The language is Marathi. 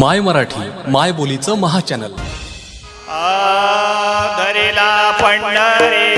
माय मराठी माय बोलीचं महाचॅनल आ, पंढरी.